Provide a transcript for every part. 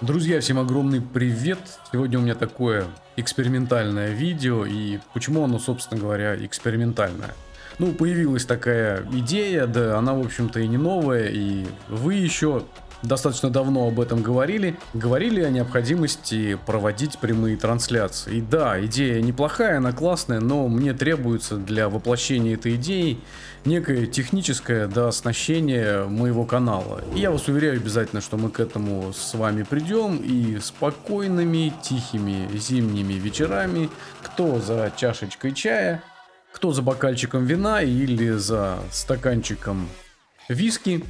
Друзья, всем огромный привет! Сегодня у меня такое экспериментальное видео, и почему оно, собственно говоря, экспериментальное? Ну, появилась такая идея, да она, в общем-то, и не новая, и вы еще достаточно давно об этом говорили, говорили о необходимости проводить прямые трансляции. И да, идея неплохая, она классная, но мне требуется для воплощения этой идеи некое техническое да, оснащение моего канала. И я вас уверяю обязательно, что мы к этому с вами придем и спокойными, тихими зимними вечерами, кто за чашечкой чая, кто за бокальчиком вина или за стаканчиком виски,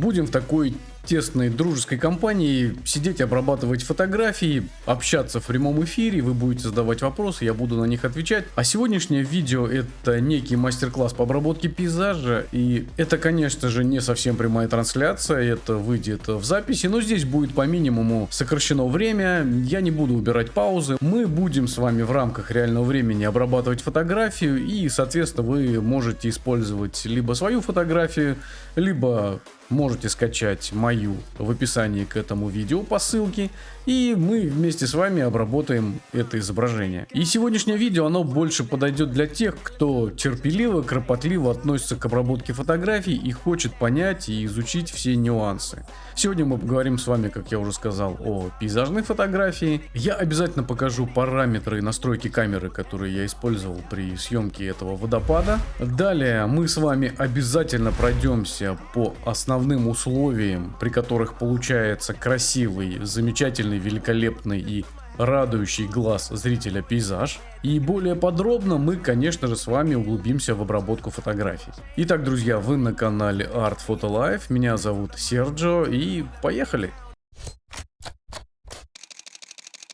будем в такой тесной дружеской компании сидеть, обрабатывать фотографии, общаться в прямом эфире, вы будете задавать вопросы, я буду на них отвечать. А сегодняшнее видео это некий мастер-класс по обработке пейзажа, и это, конечно же, не совсем прямая трансляция, это выйдет в записи, но здесь будет по минимуму сокращено время, я не буду убирать паузы, мы будем с вами в рамках реального времени обрабатывать фотографию, и, соответственно, вы можете использовать либо свою фотографию, либо можете скачать мою в описании к этому видео по ссылке, и мы вместе с вами обработаем это изображение. И сегодняшнее видео, оно больше подойдет для тех, кто терпеливо, кропотливо относится к обработке фотографий и хочет понять и изучить все нюансы. Сегодня мы поговорим с вами, как я уже сказал, о пейзажной фотографии. Я обязательно покажу параметры и настройки камеры, которые я использовал при съемке этого водопада. Далее мы с вами обязательно пройдемся по основным условием, при которых получается красивый, замечательный, великолепный и радующий глаз зрителя пейзаж. И более подробно мы, конечно же, с вами углубимся в обработку фотографий. Итак, друзья, вы на канале Art Photo Life, меня зовут Серджо и поехали!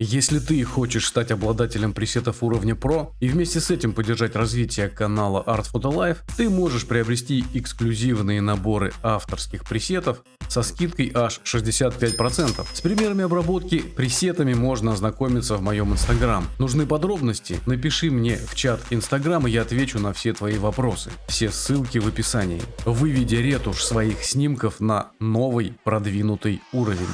Если ты хочешь стать обладателем пресетов уровня Pro и вместе с этим поддержать развитие канала Art Photo Life, ты можешь приобрести эксклюзивные наборы авторских пресетов со скидкой аж 65%. С примерами обработки пресетами можно ознакомиться в моем инстаграм. Нужны подробности? Напиши мне в чат инстаграма, я отвечу на все твои вопросы. Все ссылки в описании. Выведи ретушь своих снимков на новый продвинутый уровень.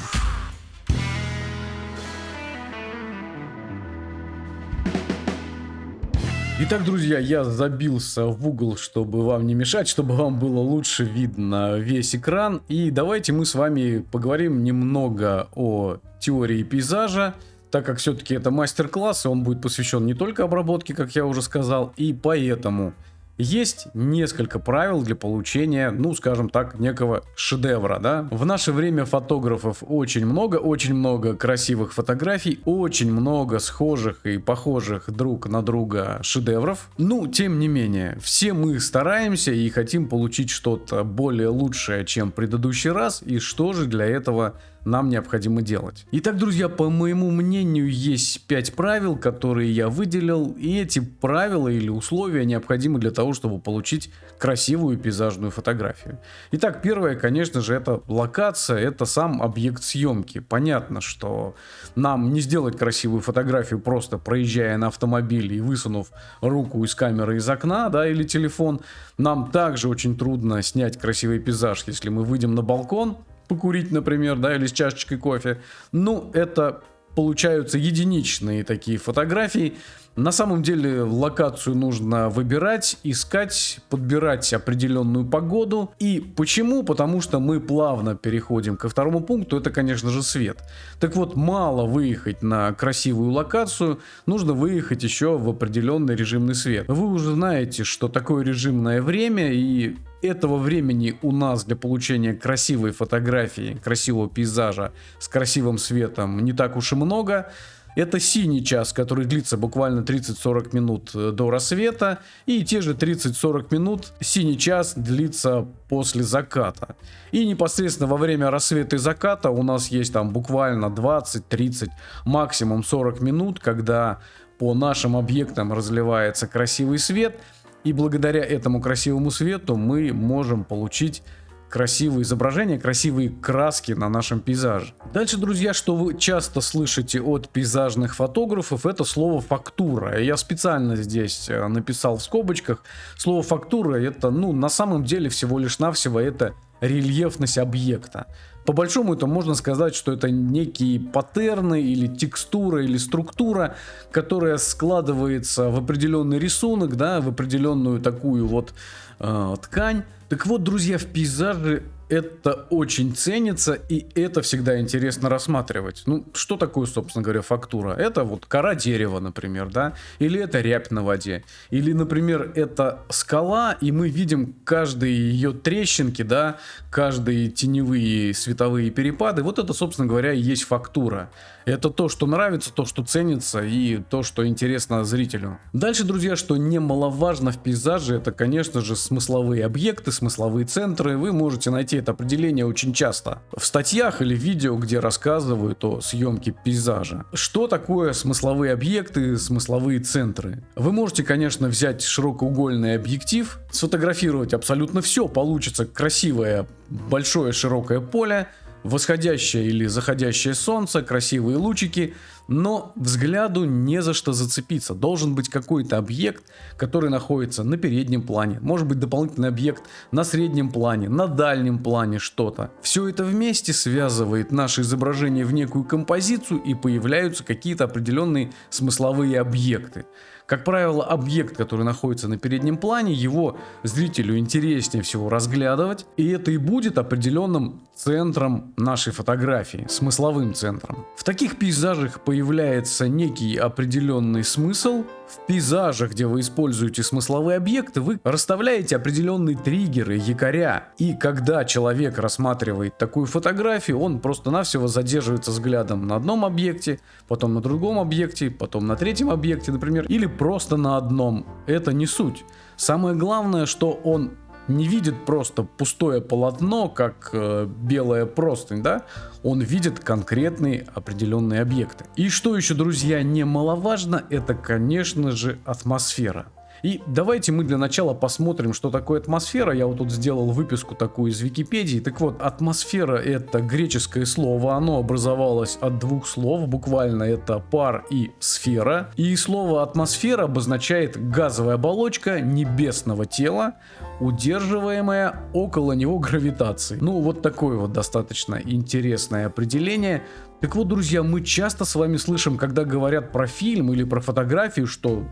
Итак, друзья, я забился в угол, чтобы вам не мешать, чтобы вам было лучше видно весь экран. И давайте мы с вами поговорим немного о теории пейзажа, так как все-таки это мастер-класс, и он будет посвящен не только обработке, как я уже сказал, и поэтому есть несколько правил для получения, ну скажем так, некого шедевра, да. В наше время фотографов очень много, очень много красивых фотографий, очень много схожих и похожих друг на друга шедевров. Ну, тем не менее, все мы стараемся и хотим получить что-то более лучшее, чем предыдущий раз, и что же для этого нам необходимо делать. Итак, друзья, по моему мнению, есть 5 правил, которые я выделил, и эти правила или условия необходимы для того, чтобы получить красивую пейзажную фотографию. Итак, первое, конечно же, это локация, это сам объект съемки. Понятно, что нам не сделать красивую фотографию просто проезжая на автомобиле и высунув руку из камеры из окна, да, или телефон. Нам также очень трудно снять красивый пейзаж, если мы выйдем на балкон, покурить, например, да, или с чашечкой кофе. Ну, это получаются единичные такие фотографии. На самом деле локацию нужно выбирать, искать, подбирать определенную погоду. И почему? Потому что мы плавно переходим ко второму пункту, это конечно же свет. Так вот, мало выехать на красивую локацию, нужно выехать еще в определенный режимный свет. Вы уже знаете, что такое режимное время и этого времени у нас для получения красивой фотографии, красивого пейзажа с красивым светом не так уж и много. Это синий час, который длится буквально 30-40 минут э, до рассвета. И те же 30-40 минут синий час длится после заката. И непосредственно во время рассвета и заката у нас есть там буквально 20-30, максимум 40 минут, когда по нашим объектам разливается красивый свет. И благодаря этому красивому свету мы можем получить красивые изображения, красивые краски на нашем пейзаже. Дальше, друзья, что вы часто слышите от пейзажных фотографов, это слово фактура. Я специально здесь э, написал в скобочках. Слово фактура это, ну, на самом деле всего лишь навсего это рельефность объекта. По большому это можно сказать, что это некие паттерны или текстура или структура, которая складывается в определенный рисунок, да, в определенную такую вот э, ткань. Так вот, друзья, в пейзаже это очень ценится, и это всегда интересно рассматривать. Ну, что такое, собственно говоря, фактура? Это вот кора дерева, например, да? Или это рябь на воде? Или, например, это скала, и мы видим каждые ее трещинки, да? Каждые теневые световые перепады. Вот это, собственно говоря, и есть фактура. Это то, что нравится, то, что ценится и то, что интересно зрителю. Дальше, друзья, что немаловажно в пейзаже, это, конечно же, смысловые объекты, смысловые центры. Вы можете найти это определение очень часто в статьях или видео, где рассказывают о съемке пейзажа. Что такое смысловые объекты, смысловые центры? Вы можете, конечно, взять широкоугольный объектив, сфотографировать абсолютно все, получится красивое большое широкое поле, восходящее или заходящее солнце, красивые лучики, но взгляду не за что зацепиться. Должен быть какой-то объект, который находится на переднем плане, может быть дополнительный объект на среднем плане, на дальнем плане что-то. Все это вместе связывает наше изображение в некую композицию и появляются какие-то определенные смысловые объекты. Как правило, объект, который находится на переднем плане, его зрителю интереснее всего разглядывать, и это и будет определенным центром нашей фотографии, смысловым центром. В таких пейзажах появляется некий определенный смысл, в пейзажах, где вы используете смысловые объекты, вы расставляете определенные триггеры, якоря. И когда человек рассматривает такую фотографию, он просто-навсего задерживается взглядом на одном объекте, потом на другом объекте, потом на третьем объекте, например, или просто на одном. Это не суть. Самое главное, что он не видит просто пустое полотно, как э, белая простынь, да? Он видит конкретные определенные объекты. И что еще, друзья, немаловажно, это, конечно же, атмосфера. И давайте мы для начала посмотрим, что такое атмосфера. Я вот тут сделал выписку такую из Википедии. Так вот, атмосфера это греческое слово. Оно образовалось от двух слов. Буквально это пар и сфера. И слово атмосфера обозначает газовая оболочка небесного тела, удерживаемая около него гравитацией. Ну, вот такое вот достаточно интересное определение. Так вот, друзья, мы часто с вами слышим, когда говорят про фильм или про фотографию, что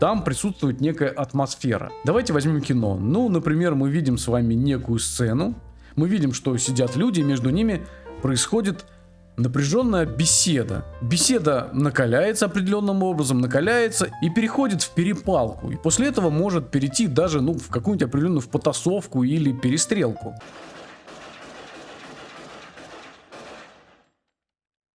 там присутствует некая атмосфера. Давайте возьмем кино. Ну, например, мы видим с вами некую сцену, мы видим, что сидят люди, между ними происходит напряженная беседа. Беседа накаляется определенным образом, накаляется и переходит в перепалку. И после этого может перейти даже ну, в какую-нибудь определенную в потасовку или перестрелку.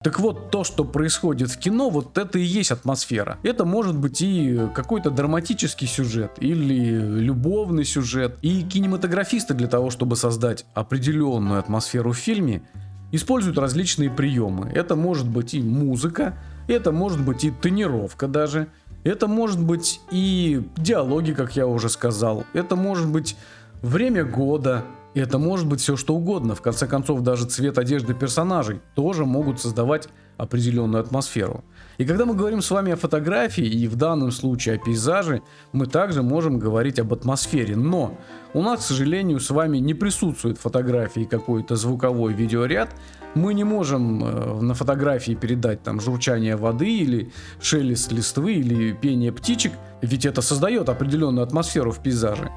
Так вот, то, что происходит в кино, вот это и есть атмосфера. Это может быть и какой-то драматический сюжет, или любовный сюжет. И кинематографисты для того, чтобы создать определенную атмосферу в фильме, используют различные приемы. Это может быть и музыка, это может быть и тонировка даже, это может быть и диалоги, как я уже сказал, это может быть время года, это может быть все что угодно. В конце концов, даже цвет одежды персонажей тоже могут создавать определенную атмосферу. И когда мы говорим с вами о фотографии, и в данном случае о пейзаже, мы также можем говорить об атмосфере. Но у нас, к сожалению, с вами не присутствует фотографии какой-то звуковой видеоряд. Мы не можем э, на фотографии передать там журчание воды или шелест листвы или пение птичек, ведь это создает определенную атмосферу в пейзаже.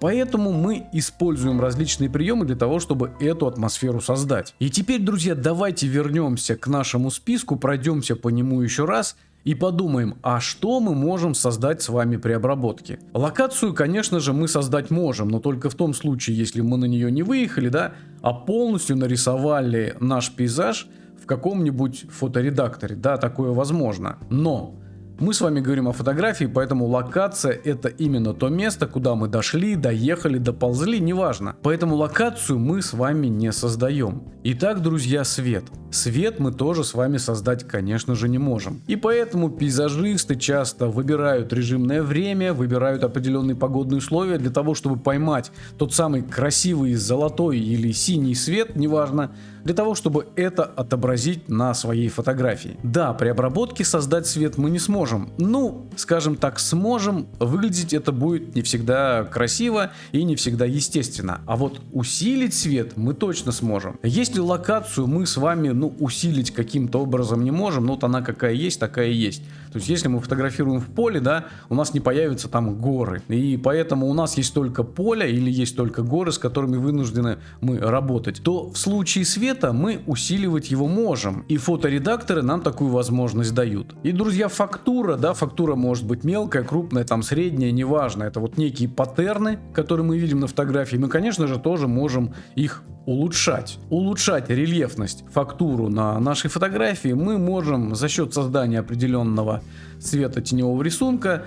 Поэтому мы используем различные приемы для того, чтобы эту атмосферу создать. И теперь, друзья, давайте вернемся к нашему списку, пройдемся по нему еще раз и подумаем, а что мы можем создать с вами при обработке. Локацию, конечно же, мы создать можем, но только в том случае, если мы на нее не выехали, да, а полностью нарисовали наш пейзаж в каком-нибудь фоторедакторе, да, такое возможно. Но мы с вами говорим о фотографии, поэтому локация это именно то место, куда мы дошли, доехали, доползли, неважно. Поэтому локацию мы с вами не создаем. Итак, друзья, свет. Свет мы тоже с вами создать, конечно же, не можем. И поэтому пейзажисты часто выбирают режимное время, выбирают определенные погодные условия для того, чтобы поймать тот самый красивый золотой или синий свет, неважно, для того, чтобы это отобразить на своей фотографии. Да, при обработке создать свет мы не сможем. Ну, скажем так, сможем, выглядеть это будет не всегда красиво и не всегда естественно. А вот усилить свет мы точно сможем. Если локацию мы с вами, ну, усилить каким-то образом не можем, ну, вот она какая есть, такая и есть. То есть, если мы фотографируем в поле, да, у нас не появятся там горы. И поэтому у нас есть только поле или есть только горы, с которыми вынуждены мы работать. То в случае света мы усиливать его можем. И фоторедакторы нам такую возможность дают. И, друзья, фактура, да, фактура может быть мелкая, крупная, там средняя, неважно. Это вот некие паттерны, которые мы видим на фотографии. Мы, конечно же, тоже можем их улучшать. Улучшать рельефность, фактуру на нашей фотографии мы можем за счет создания определенного цвета теневого рисунка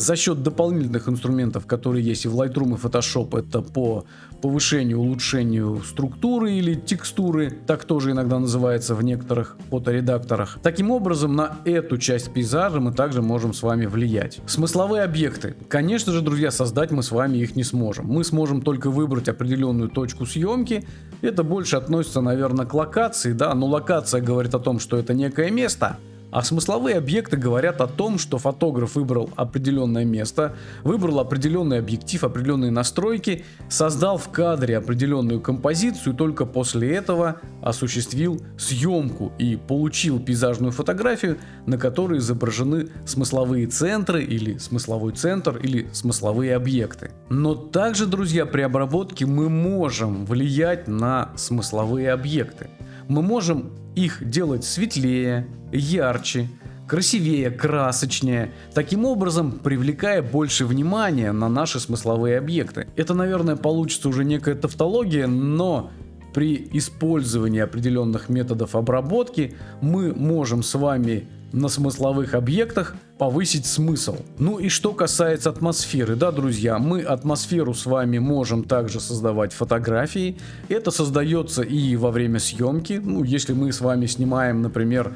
за счет дополнительных инструментов, которые есть и в Lightroom и Photoshop, это по повышению, улучшению структуры или текстуры, так тоже иногда называется в некоторых фоторедакторах. Таким образом, на эту часть пейзажа мы также можем с вами влиять. Смысловые объекты. Конечно же, друзья, создать мы с вами их не сможем. Мы сможем только выбрать определенную точку съемки. Это больше относится, наверное, к локации, да, но локация говорит о том, что это некое место, а смысловые объекты говорят о том, что фотограф выбрал определенное место, выбрал определенный объектив, определенные настройки, создал в кадре определенную композицию, только после этого осуществил съемку и получил пейзажную фотографию, на которой изображены смысловые центры или смысловой центр или смысловые объекты. Но также, друзья, при обработке мы можем влиять на смысловые объекты. Мы можем их делать светлее, ярче, красивее, красочнее, таким образом привлекая больше внимания на наши смысловые объекты. Это, наверное, получится уже некая тавтология, но при использовании определенных методов обработки мы можем с вами на смысловых объектах повысить смысл. Ну и что касается атмосферы, да, друзья, мы атмосферу с вами можем также создавать фотографии. Это создается и во время съемки. Ну, если мы с вами снимаем, например,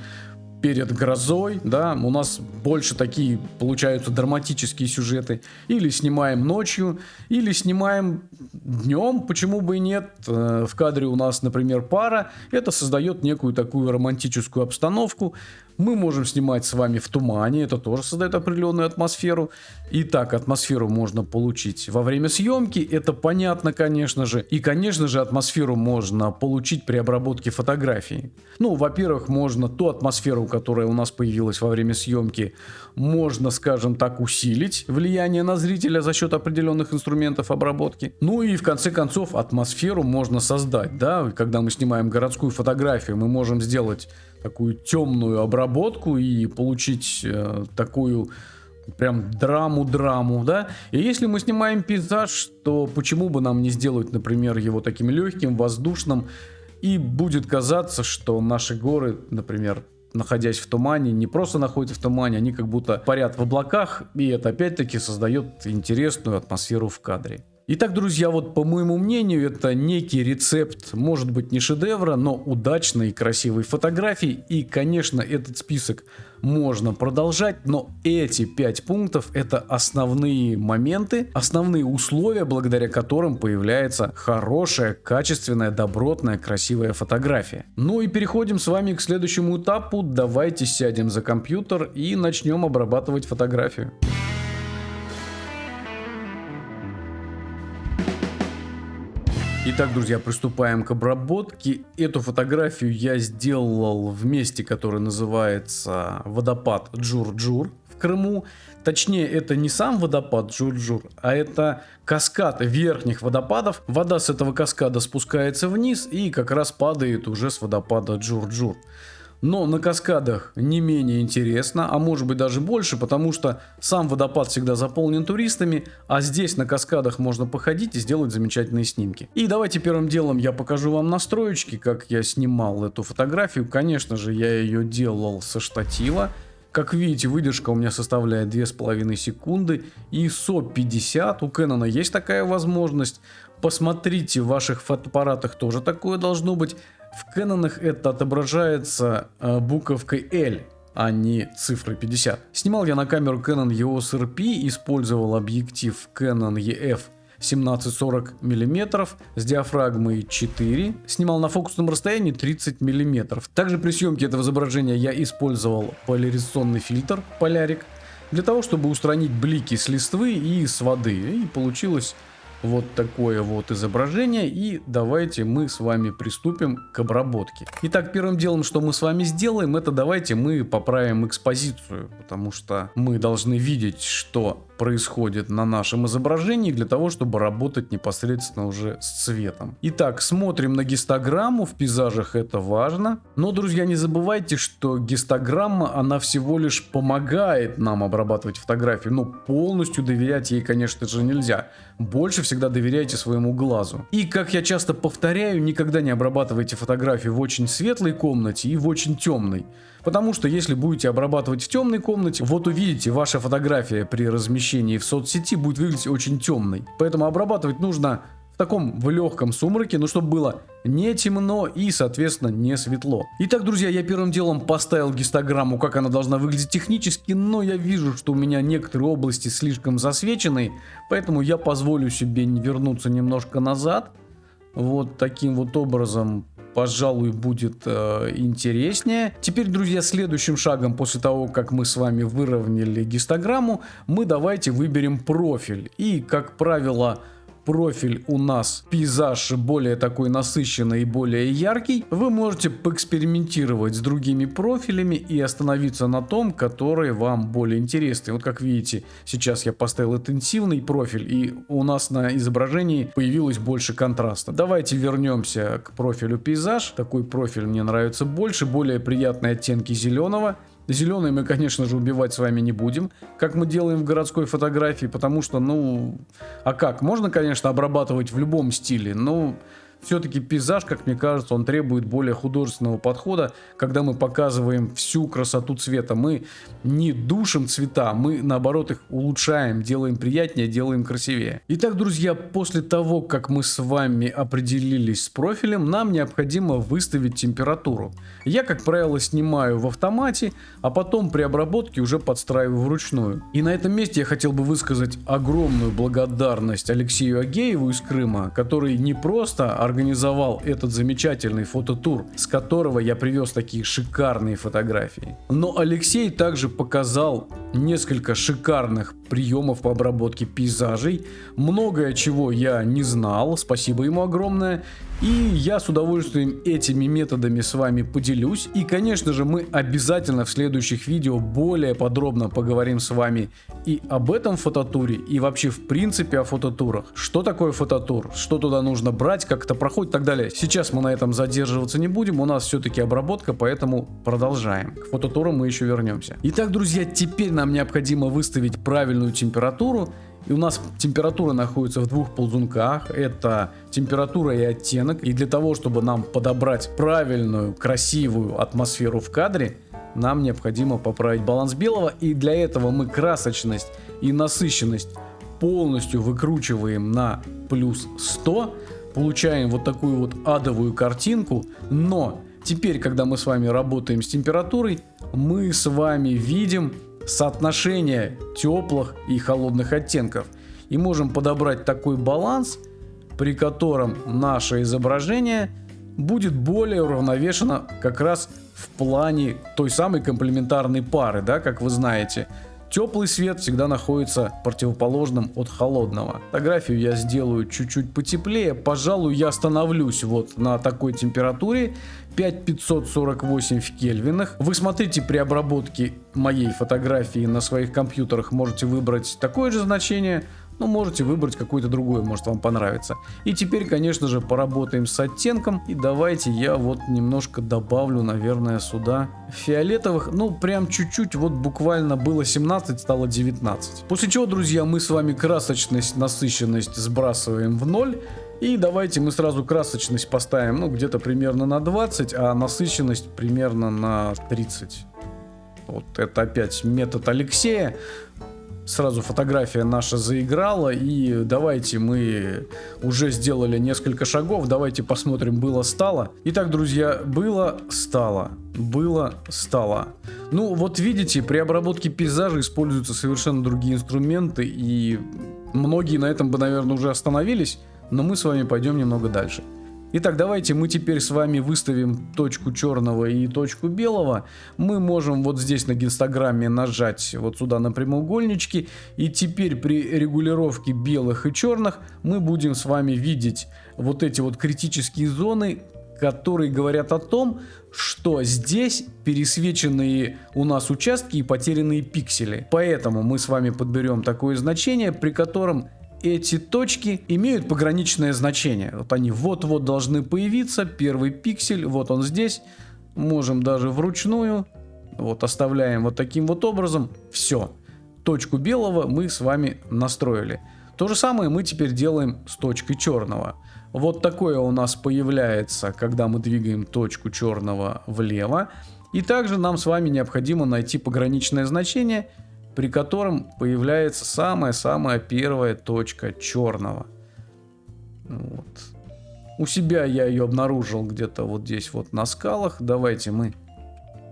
перед грозой, да, у нас больше такие получаются драматические сюжеты. Или снимаем ночью, или снимаем днем, почему бы и нет. Э, в кадре у нас, например, пара, это создает некую такую романтическую обстановку. Мы можем снимать с вами в тумане, это тоже создает определенную атмосферу. И так атмосферу можно получить во время съемки, это понятно, конечно же. И, конечно же, атмосферу можно получить при обработке фотографии. Ну, во-первых, можно ту атмосферу, которая у нас появилась во время съемки, можно, скажем так, усилить влияние на зрителя за счет определенных инструментов обработки. Ну и в конце концов атмосферу можно создать, да, когда мы снимаем городскую фотографию, мы можем сделать такую темную обработку и получить э, такую прям драму-драму, да. И если мы снимаем пейзаж, то почему бы нам не сделать, например, его таким легким, воздушным, и будет казаться, что наши горы, например, находясь в тумане, не просто находятся в тумане, они как будто парят в облаках, и это опять-таки создает интересную атмосферу в кадре. Итак, друзья, вот по моему мнению, это некий рецепт, может быть не шедевра, но удачной и красивой фотографии. И, конечно, этот список можно продолжать, но эти пять пунктов это основные моменты, основные условия, благодаря которым появляется хорошая, качественная, добротная, красивая фотография. Ну и переходим с вами к следующему этапу. Давайте сядем за компьютер и начнем обрабатывать фотографию. Итак, друзья, приступаем к обработке. Эту фотографию я сделал в месте, которое называется водопад Джур-Джур в Крыму. Точнее, это не сам водопад Джур-Джур, а это каскад верхних водопадов. Вода с этого каскада спускается вниз и как раз падает уже с водопада Джур-Джур. Но на каскадах не менее интересно, а может быть даже больше, потому что сам водопад всегда заполнен туристами, а здесь на каскадах можно походить и сделать замечательные снимки. И давайте первым делом я покажу вам настроечки, как я снимал эту фотографию. Конечно же, я ее делал со штатива. Как видите, выдержка у меня составляет 2,5 секунды. ISO 50, у Canon есть такая возможность. Посмотрите, в ваших фотоаппаратах тоже такое должно быть. В Кэнонах это отображается э, буковкой L, а не цифрой 50. Снимал я на камеру Canon EOS RP, использовал объектив Canon EF 17-40 мм, с диафрагмой 4, снимал на фокусном расстоянии 30 мм. Также при съемке этого изображения я использовал поляризационный фильтр Полярик, для того, чтобы устранить блики с листвы и с воды. И получилось вот такое вот изображение. И давайте мы с вами приступим к обработке. Итак, первым делом, что мы с вами сделаем, это давайте мы поправим экспозицию. Потому что мы должны видеть, что происходит на нашем изображении для того, чтобы работать непосредственно уже с цветом. Итак, смотрим на гистограмму, в пейзажах это важно. Но, друзья, не забывайте, что гистограмма, она всего лишь помогает нам обрабатывать фотографии. Но полностью доверять ей, конечно же, нельзя. Больше всегда доверяйте своему глазу. И, как я часто повторяю, никогда не обрабатывайте фотографии в очень светлой комнате и в очень темной. Потому что если будете обрабатывать в темной комнате, вот увидите, ваша фотография при размещении в соцсети будет выглядеть очень темной. Поэтому обрабатывать нужно в таком в легком сумраке, но чтобы было не темно и, соответственно, не светло. Итак, друзья, я первым делом поставил гистограмму, как она должна выглядеть технически, но я вижу, что у меня некоторые области слишком засвечены, поэтому я позволю себе вернуться немножко назад. Вот таким вот образом пожалуй, будет э, интереснее. Теперь, друзья, следующим шагом после того, как мы с вами выровняли гистограмму, мы давайте выберем профиль. И, как правило, профиль у нас пейзаж более такой насыщенный и более яркий, вы можете поэкспериментировать с другими профилями и остановиться на том, который вам более интересный. Вот как видите, сейчас я поставил интенсивный профиль и у нас на изображении появилось больше контраста. Давайте вернемся к профилю пейзаж. Такой профиль мне нравится больше, более приятные оттенки зеленого. Зеленый мы, конечно же, убивать с вами не будем, как мы делаем в городской фотографии, потому что, ну, а как? Можно, конечно, обрабатывать в любом стиле, но все-таки пейзаж, как мне кажется, он требует более художественного подхода, когда мы показываем всю красоту цвета. Мы не душим цвета, мы наоборот их улучшаем, делаем приятнее, делаем красивее. Итак, друзья, после того, как мы с вами определились с профилем, нам необходимо выставить температуру. Я, как правило, снимаю в автомате, а потом при обработке уже подстраиваю вручную. И на этом месте я хотел бы высказать огромную благодарность Алексею Агееву из Крыма, который не просто организовал этот замечательный фототур, с которого я привез такие шикарные фотографии. Но Алексей также показал несколько шикарных приемов по обработке пейзажей, многое чего я не знал, спасибо ему огромное, и я с удовольствием этими методами с вами поделюсь. И, конечно же, мы обязательно в следующих видео более подробно поговорим с вами и об этом фототуре, и вообще в принципе о фототурах. Что такое фототур, что туда нужно брать, как это проходит и так далее. Сейчас мы на этом задерживаться не будем, у нас все-таки обработка, поэтому продолжаем. К фототуру мы еще вернемся. Итак, друзья, теперь нам необходимо выставить правильную температуру и у нас температура находится в двух ползунках. Это температура и оттенок. И для того, чтобы нам подобрать правильную, красивую атмосферу в кадре, нам необходимо поправить баланс белого. И для этого мы красочность и насыщенность полностью выкручиваем на плюс 100. Получаем вот такую вот адовую картинку. Но теперь, когда мы с вами работаем с температурой, мы с вами видим соотношение теплых и холодных оттенков. И можем подобрать такой баланс, при котором наше изображение будет более уравновешено как раз в плане той самой комплементарной пары, да, как вы знаете. Теплый свет всегда находится противоположным от холодного. Фотографию я сделаю чуть-чуть потеплее. Пожалуй, я остановлюсь вот на такой температуре. 5548 в кельвинах. Вы смотрите при обработке моей фотографии на своих компьютерах, можете выбрать такое же значение но можете выбрать какое-то другое, может вам понравится. И теперь, конечно же, поработаем с оттенком. И давайте я вот немножко добавлю, наверное, сюда фиолетовых. Ну, прям чуть-чуть, вот буквально было 17, стало 19. После чего, друзья, мы с вами красочность, насыщенность сбрасываем в ноль. И давайте мы сразу красочность поставим, ну, где-то примерно на 20, а насыщенность примерно на 30. Вот это опять метод Алексея сразу фотография наша заиграла, и давайте мы уже сделали несколько шагов, давайте посмотрим, было-стало. Итак, друзья, было-стало, было-стало. Ну, вот видите, при обработке пейзажа используются совершенно другие инструменты, и Многие на этом бы, наверное, уже остановились, но мы с вами пойдем немного дальше. Итак, давайте мы теперь с вами выставим точку черного и точку белого. Мы можем вот здесь на гистограмме нажать вот сюда на прямоугольнички. И теперь при регулировке белых и черных мы будем с вами видеть вот эти вот критические зоны, которые говорят о том, что здесь пересвеченные у нас участки и потерянные пиксели. Поэтому мы с вами подберем такое значение, при котором эти точки имеют пограничное значение. Вот они вот-вот должны появиться. Первый пиксель, вот он здесь. Можем даже вручную. Вот оставляем вот таким вот образом. Все. Точку белого мы с вами настроили. То же самое мы теперь делаем с точкой черного. Вот такое у нас появляется, когда мы двигаем точку черного влево. И также нам с вами необходимо найти пограничное значение – при котором появляется самая-самая первая точка черного. Вот. У себя я ее обнаружил где-то вот здесь вот на скалах. Давайте мы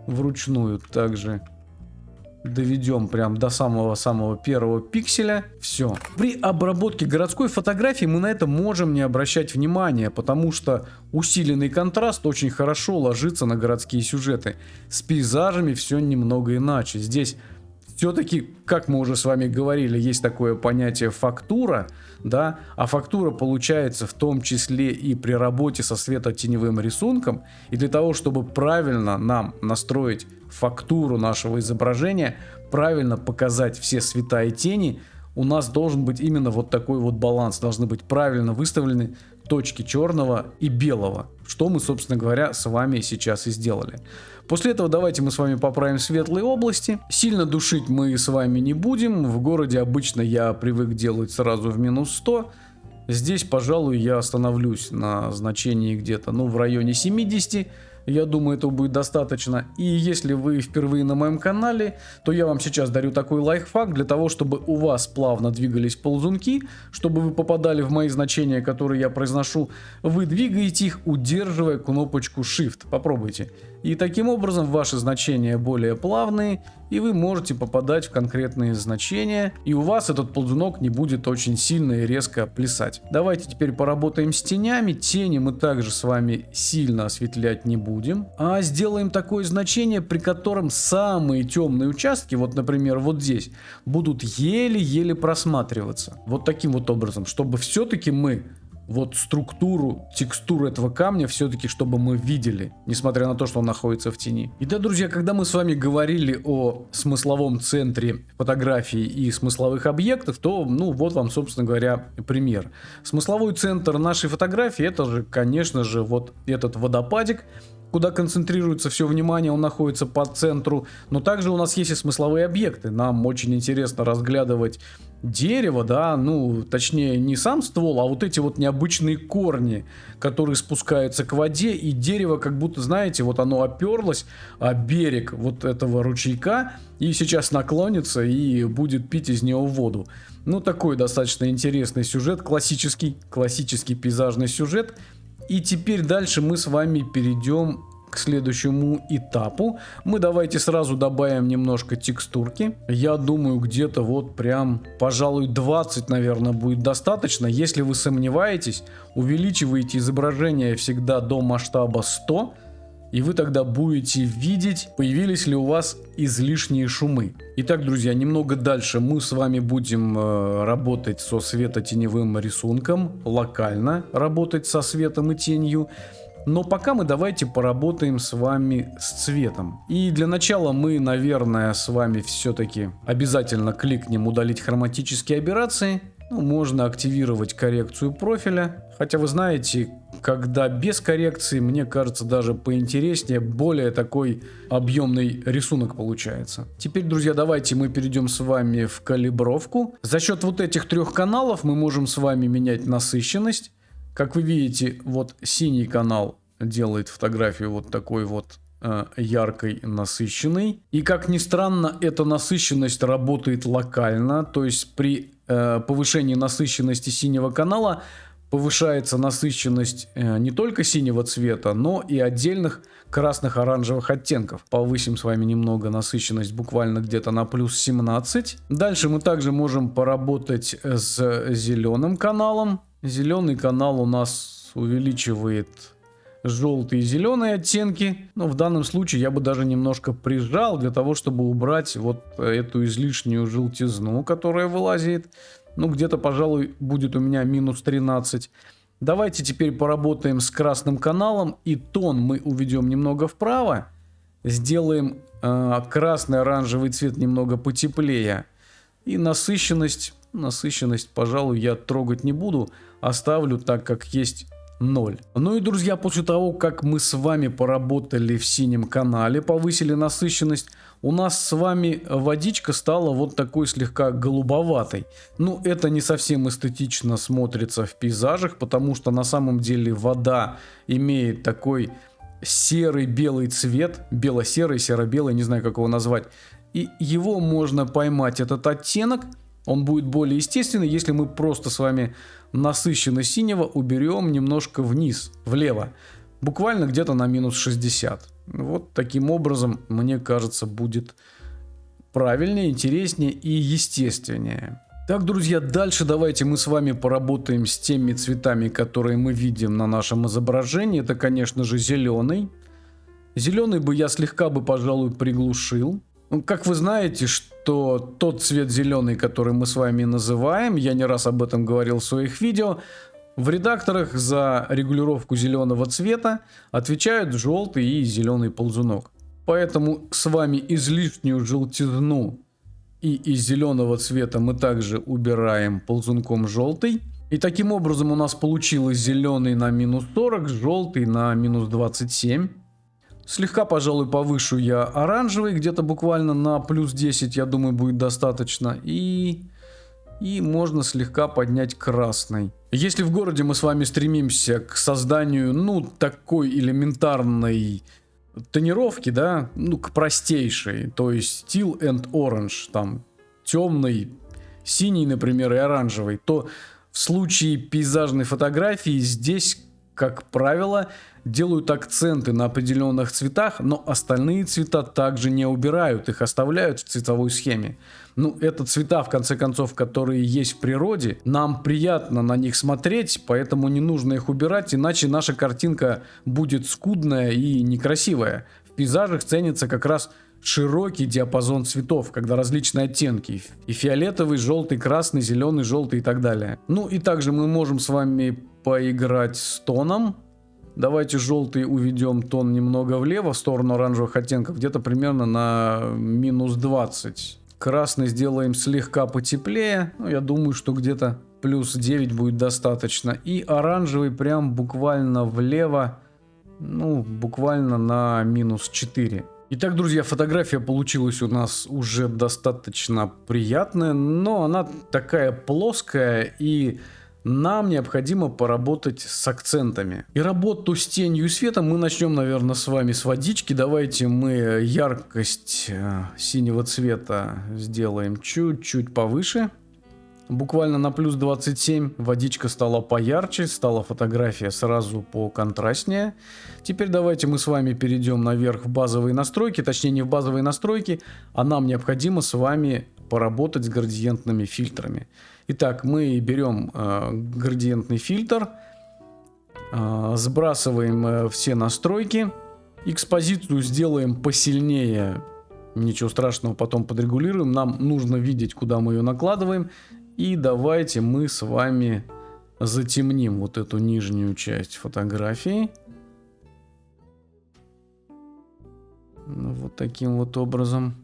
вручную также доведем прям до самого-самого первого пикселя. Все. При обработке городской фотографии мы на это можем не обращать внимания, потому что усиленный контраст очень хорошо ложится на городские сюжеты. С пейзажами все немного иначе. Здесь все-таки, как мы уже с вами говорили, есть такое понятие фактура, да, а фактура получается в том числе и при работе со светотеневым рисунком, и для того, чтобы правильно нам настроить фактуру нашего изображения, правильно показать все цвета и тени, у нас должен быть именно вот такой вот баланс, должны быть правильно выставлены точки черного и белого, что мы, собственно говоря, с вами сейчас и сделали. После этого давайте мы с вами поправим светлые области. Сильно душить мы с вами не будем. В городе обычно я привык делать сразу в минус 100. Здесь, пожалуй, я остановлюсь на значении где-то, ну, в районе 70. Я думаю, этого будет достаточно. И если вы впервые на моем канале, то я вам сейчас дарю такой лайфхак для того, чтобы у вас плавно двигались ползунки, чтобы вы попадали в мои значения, которые я произношу. Вы двигаете их, удерживая кнопочку Shift. Попробуйте. И таким образом ваши значения более плавные, и вы можете попадать в конкретные значения, и у вас этот ползунок не будет очень сильно и резко плясать. Давайте теперь поработаем с тенями. Тени мы также с вами сильно осветлять не будем, а сделаем такое значение, при котором самые темные участки, вот например вот здесь, будут еле-еле просматриваться. Вот таким вот образом, чтобы все-таки мы вот структуру, текстуру этого камня все-таки, чтобы мы видели, несмотря на то, что он находится в тени. И да, друзья, когда мы с вами говорили о смысловом центре фотографии и смысловых объектов, то, ну, вот вам, собственно говоря, пример. Смысловой центр нашей фотографии, это же, конечно же, вот этот водопадик, куда концентрируется все внимание, он находится по центру. Но также у нас есть и смысловые объекты. Нам очень интересно разглядывать дерево, да, ну, точнее, не сам ствол, а вот эти вот необычные корни, которые спускаются к воде, и дерево как будто, знаете, вот оно оперлось о берег вот этого ручейка, и сейчас наклонится и будет пить из него воду. Ну, такой достаточно интересный сюжет, классический, классический пейзажный сюжет. И теперь дальше мы с вами перейдем к следующему этапу. Мы давайте сразу добавим немножко текстурки. Я думаю, где-то вот прям, пожалуй, 20, наверное, будет достаточно. Если вы сомневаетесь, увеличивайте изображение всегда до масштаба 100 и вы тогда будете видеть, появились ли у вас излишние шумы. Итак, друзья, немного дальше мы с вами будем э, работать со светотеневым рисунком, локально работать со светом и тенью. Но пока мы давайте поработаем с вами с цветом. И для начала мы, наверное, с вами все-таки обязательно кликнем удалить хроматические операции. Ну, можно активировать коррекцию профиля. Хотя вы знаете, когда без коррекции, мне кажется, даже поинтереснее, более такой объемный рисунок получается. Теперь, друзья, давайте мы перейдем с вами в калибровку. За счет вот этих трех каналов мы можем с вами менять насыщенность. Как вы видите, вот синий канал делает фотографию вот такой вот э, яркой, насыщенной. И как ни странно, эта насыщенность работает локально, то есть при э, повышении насыщенности синего канала повышается насыщенность э, не только синего цвета, но и отдельных красных оранжевых оттенков. Повысим с вами немного насыщенность буквально где-то на плюс 17. Дальше мы также можем поработать с зеленым каналом. Зеленый канал у нас увеличивает желтые и зеленые оттенки. Но в данном случае я бы даже немножко прижал для того, чтобы убрать вот эту излишнюю желтизну, которая вылазит. Ну, где-то, пожалуй, будет у меня минус 13. Давайте теперь поработаем с красным каналом. И тон мы уведем немного вправо. Сделаем э, красный оранжевый цвет немного потеплее. И насыщенность, насыщенность, пожалуй, я трогать не буду. Оставлю так, как есть 0. Ну и, друзья, после того, как мы с вами поработали в синем канале, повысили насыщенность, у нас с вами водичка стала вот такой слегка голубоватой. Ну, это не совсем эстетично смотрится в пейзажах, потому что на самом деле вода имеет такой серый белый цвет, бело-серый, серо-белый, не знаю как его назвать. И его можно поймать, этот оттенок, он будет более естественный, если мы просто с вами насыщенно синего уберем немножко вниз, влево. Буквально где-то на минус 60. Вот таким образом, мне кажется, будет правильнее, интереснее и естественнее. Так, друзья, дальше давайте мы с вами поработаем с теми цветами, которые мы видим на нашем изображении. Это, конечно же, зеленый. Зеленый бы я слегка бы, пожалуй, приглушил. Ну, как вы знаете, что тот цвет зеленый, который мы с вами называем, я не раз об этом говорил в своих видео, в редакторах за регулировку зеленого цвета отвечают желтый и зеленый ползунок. Поэтому с вами излишнюю желтизну и из зеленого цвета мы также убираем ползунком желтый. И таким образом у нас получилось зеленый на минус 40, желтый на минус 27. Слегка, пожалуй, повышу я оранжевый, где-то буквально на плюс 10, я думаю, будет достаточно. И, и можно слегка поднять красный. Если в городе мы с вами стремимся к созданию, ну, такой элементарной тонировки, да, ну, к простейшей, то есть Steel and Orange, там, темный, синий, например, и оранжевый, то в случае пейзажной фотографии здесь, как правило, делают акценты на определенных цветах, но остальные цвета также не убирают, их оставляют в цветовой схеме. Ну, это цвета, в конце концов, которые есть в природе. Нам приятно на них смотреть, поэтому не нужно их убирать, иначе наша картинка будет скудная и некрасивая. В пейзажах ценится как раз широкий диапазон цветов, когда различные оттенки. И фиолетовый, желтый, красный, зеленый, желтый и так далее. Ну и также мы можем с вами поиграть с тоном. Давайте желтый уведем тон немного влево, в сторону оранжевых оттенков, где-то примерно на минус 20. Красный сделаем слегка потеплее, ну, я думаю, что где-то плюс 9 будет достаточно. И оранжевый прям буквально влево, ну, буквально на минус 4. Итак, друзья, фотография получилась у нас уже достаточно приятная, но она такая плоская и нам необходимо поработать с акцентами. И работу с тенью и светом мы начнем, наверное, с вами с водички. Давайте мы яркость э, синего цвета сделаем чуть-чуть повыше. Буквально на плюс 27 водичка стала поярче, стала фотография сразу по контрастнее. Теперь давайте мы с вами перейдем наверх в базовые настройки, точнее не в базовые настройки, а нам необходимо с вами поработать с градиентными фильтрами. Итак, мы берем э, градиентный фильтр, э, сбрасываем э, все настройки, экспозицию сделаем посильнее, ничего страшного, потом подрегулируем. Нам нужно видеть, куда мы ее накладываем. И давайте мы с вами затемним вот эту нижнюю часть фотографии. Вот таким вот образом.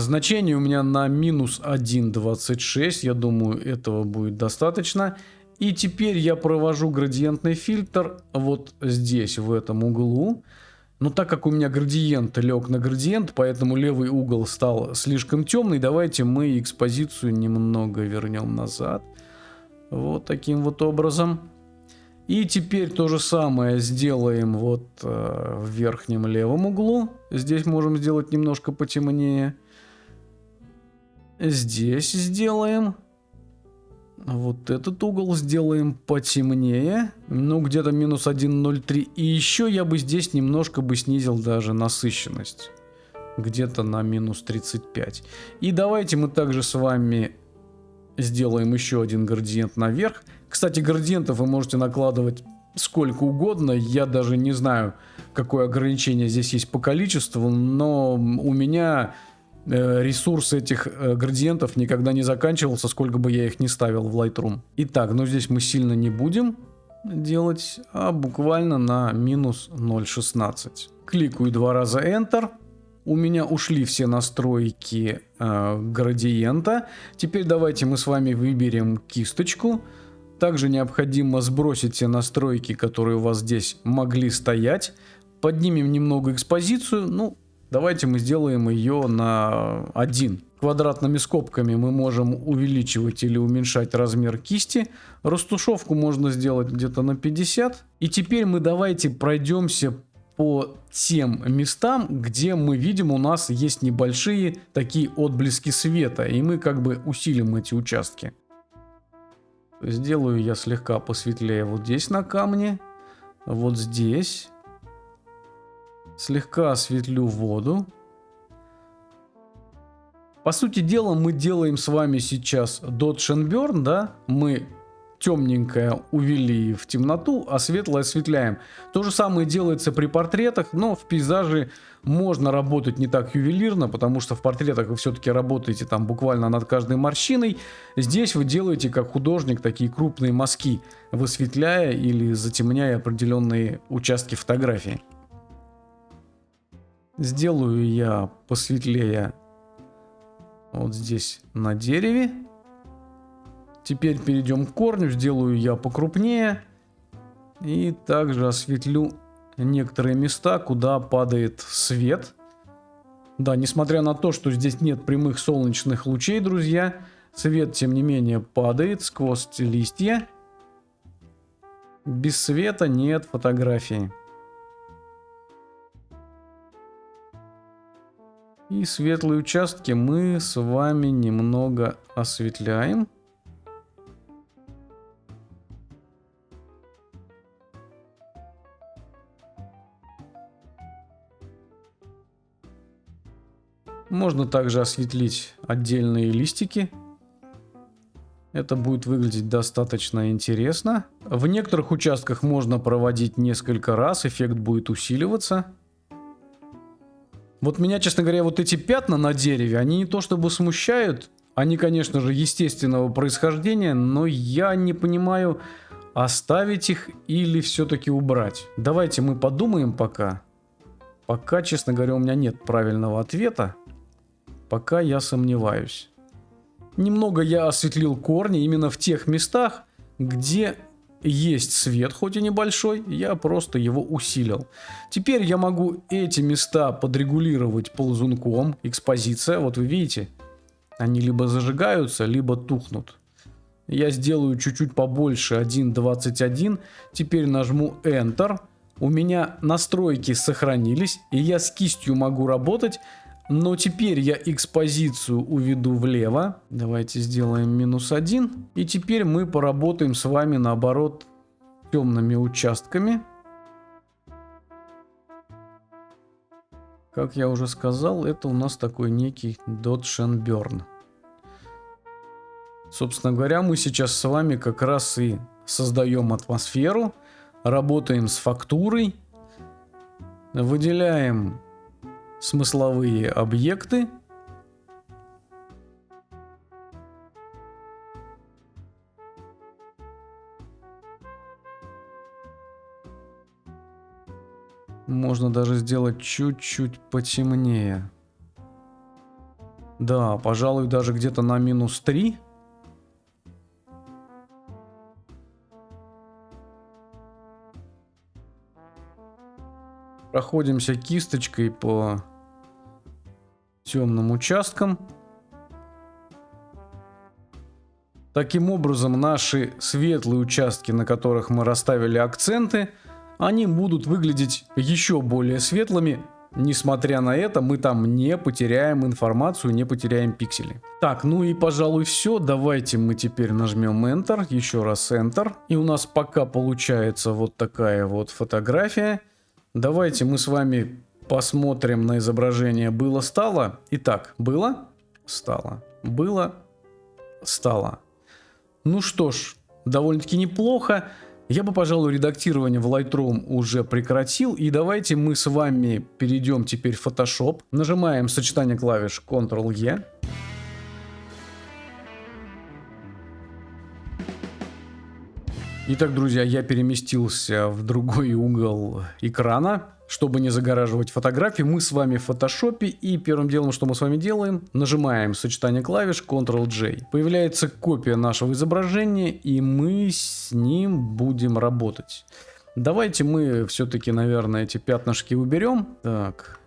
Значение у меня на минус 1.26, я думаю этого будет достаточно. И теперь я провожу градиентный фильтр вот здесь, в этом углу. Но так как у меня градиент лег на градиент, поэтому левый угол стал слишком темный, давайте мы экспозицию немного вернем назад. Вот таким вот образом. И теперь то же самое сделаем вот э, в верхнем левом углу. Здесь можем сделать немножко потемнее. Здесь сделаем. Вот этот угол сделаем потемнее. Ну, где-то минус 1,03. И еще я бы здесь немножко бы снизил даже насыщенность. Где-то на минус 35. И давайте мы также с вами сделаем еще один градиент наверх. Кстати, градиентов вы можете накладывать сколько угодно. Я даже не знаю, какое ограничение здесь есть по количеству, но у меня ресурс этих э, градиентов никогда не заканчивался, сколько бы я их не ставил в Lightroom. Итак, ну здесь мы сильно не будем делать, а буквально на минус 0.16. Кликаю два раза Enter. У меня ушли все настройки э, градиента. Теперь давайте мы с вами выберем кисточку. Также необходимо сбросить все настройки, которые у вас здесь могли стоять. Поднимем немного экспозицию. Ну, давайте мы сделаем ее на 1. Квадратными скобками мы можем увеличивать или уменьшать размер кисти. Растушевку можно сделать где-то на 50. И теперь мы давайте пройдемся по тем местам, где мы видим у нас есть небольшие такие отблески света. И мы как бы усилим эти участки. Сделаю я слегка посветлее вот здесь на камне. Вот здесь. Слегка осветлю воду. По сути дела мы делаем с вами сейчас Dodge and Burn, да? Мы темненькое увели в темноту, а светлое осветляем. То же самое делается при портретах, но в пейзаже можно работать не так ювелирно, потому что в портретах вы все-таки работаете там буквально над каждой морщиной. Здесь вы делаете как художник такие крупные мазки, высветляя или затемняя определенные участки фотографии. Сделаю я посветлее вот здесь на дереве. Теперь перейдем к корню, сделаю я покрупнее. И также осветлю некоторые места, куда падает свет. Да, несмотря на то, что здесь нет прямых солнечных лучей, друзья, свет, тем не менее, падает сквозь листья. Без света нет фотографии. И светлые участки мы с вами немного осветляем. Можно также осветлить отдельные листики. Это будет выглядеть достаточно интересно. В некоторых участках можно проводить несколько раз, эффект будет усиливаться. Вот меня, честно говоря, вот эти пятна на дереве, они не то чтобы смущают, они, конечно же, естественного происхождения, но я не понимаю, оставить их или все-таки убрать. Давайте мы подумаем пока. Пока, честно говоря, у меня нет правильного ответа. Пока я сомневаюсь. Немного я осветлил корни именно в тех местах, где есть свет, хоть и небольшой, я просто его усилил. Теперь я могу эти места подрегулировать ползунком, экспозиция, вот вы видите, они либо зажигаются, либо тухнут. Я сделаю чуть-чуть побольше 1.21, теперь нажму Enter. У меня настройки сохранились, и я с кистью могу работать но теперь я экспозицию уведу влево. Давайте сделаем минус один. И теперь мы поработаем с вами наоборот темными участками. Как я уже сказал, это у нас такой некий Burn. Собственно говоря, мы сейчас с вами как раз и создаем атмосферу, работаем с фактурой, выделяем смысловые объекты. Можно даже сделать чуть-чуть потемнее. Да, пожалуй, даже где-то на минус 3. Проходимся кисточкой по темным участкам. Таким образом, наши светлые участки, на которых мы расставили акценты, они будут выглядеть еще более светлыми, несмотря на это, мы там не потеряем информацию, не потеряем пиксели. Так, ну и пожалуй все. Давайте мы теперь нажмем Enter, еще раз Enter. И у нас пока получается вот такая вот фотография. Давайте мы с вами посмотрим на изображение было-стало. Итак, было, стало, было, стало. Ну что ж, довольно-таки неплохо. Я бы, пожалуй, редактирование в Lightroom уже прекратил. И давайте мы с вами перейдем теперь в Photoshop. Нажимаем сочетание клавиш Ctrl-E. Итак, друзья, я переместился в другой угол экрана. Чтобы не загораживать фотографии, мы с вами в фотошопе и первым делом, что мы с вами делаем, нажимаем сочетание клавиш Ctrl-J. Появляется копия нашего изображения и мы с ним будем работать. Давайте мы все-таки, наверное, эти пятнышки уберем. Так,